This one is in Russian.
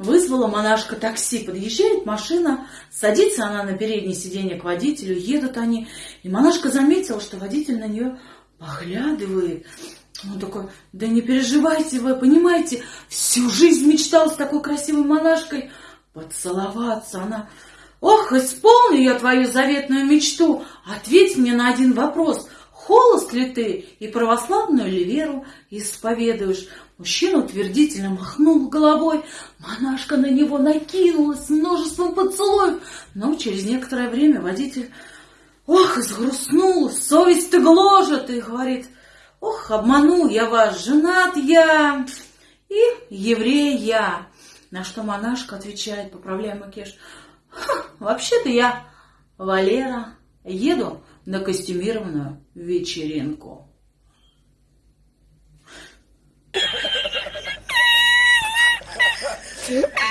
Вызвала монашка такси, подъезжает машина, садится она на переднее сиденье к водителю, едут они. И монашка заметила, что водитель на нее поглядывает. Он такой, да не переживайте вы, понимаете, всю жизнь мечтал с такой красивой монашкой поцеловаться. Она, ох, исполню я твою заветную мечту, ответь мне на один вопрос – холост ли ты и православную ли веру исповедуешь? Мужчина утвердительно махнул головой, монашка на него накинулась множеством поцелуев, но через некоторое время водитель, ох, изгрустнул, совесть-то гложет, и говорит, ох, обманул я вас, женат я и еврей я. На что монашка отвечает, поправляя макеш, вообще-то я Валера, еду на костюмированную вечеринку. Yeah.